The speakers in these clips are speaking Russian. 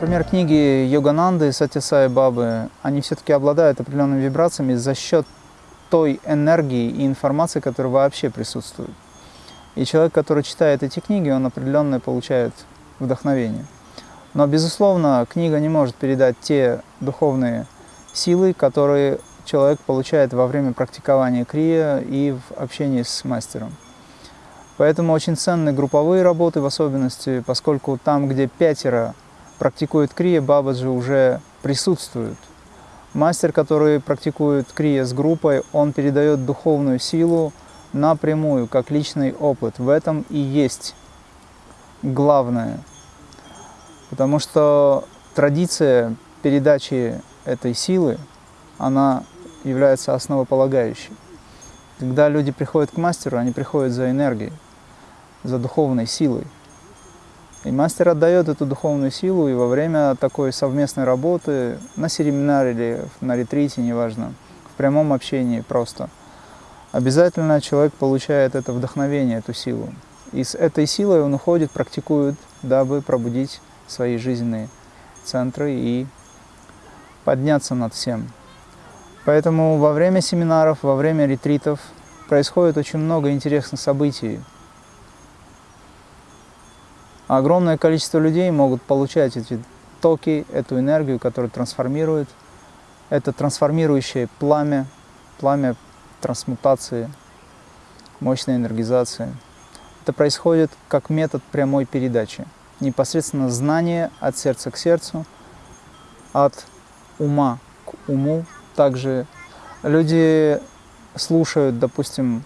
Например, книги Йогананды, Сатисай Бабы, они все-таки обладают определенными вибрациями за счет той энергии и информации, которая вообще присутствует. И человек, который читает эти книги, он определенно получает вдохновение. Но, безусловно, книга не может передать те духовные силы, которые человек получает во время практикования крия и в общении с мастером. Поэтому очень ценны групповые работы в особенности, поскольку там, где пятеро практикуют крия, бабаджи уже присутствуют. Мастер, который практикует крия с группой, он передает духовную силу напрямую, как личный опыт. В этом и есть главное. Потому что традиция передачи этой силы, она является основополагающей. Когда люди приходят к мастеру, они приходят за энергией, за духовной силой. И мастер отдает эту духовную силу, и во время такой совместной работы, на семинаре или на ретрите, неважно, в прямом общении просто, обязательно человек получает это вдохновение, эту силу. И с этой силой он уходит, практикует, дабы пробудить свои жизненные центры и подняться над всем. Поэтому во время семинаров, во время ретритов происходит очень много интересных событий. Огромное количество людей могут получать эти токи, эту энергию, которая трансформирует. Это трансформирующее пламя, пламя трансмутации, мощной энергизации. Это происходит как метод прямой передачи. Непосредственно знание от сердца к сердцу, от ума к уму. Также люди слушают, допустим,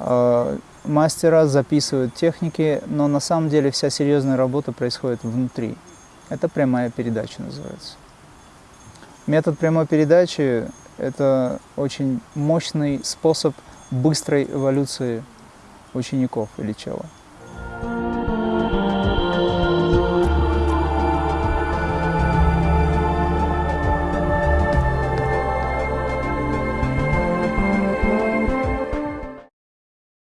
э, мастера, записывают техники, но на самом деле вся серьезная работа происходит внутри. Это прямая передача называется. Метод прямой передачи – это очень мощный способ быстрой эволюции учеников или чела.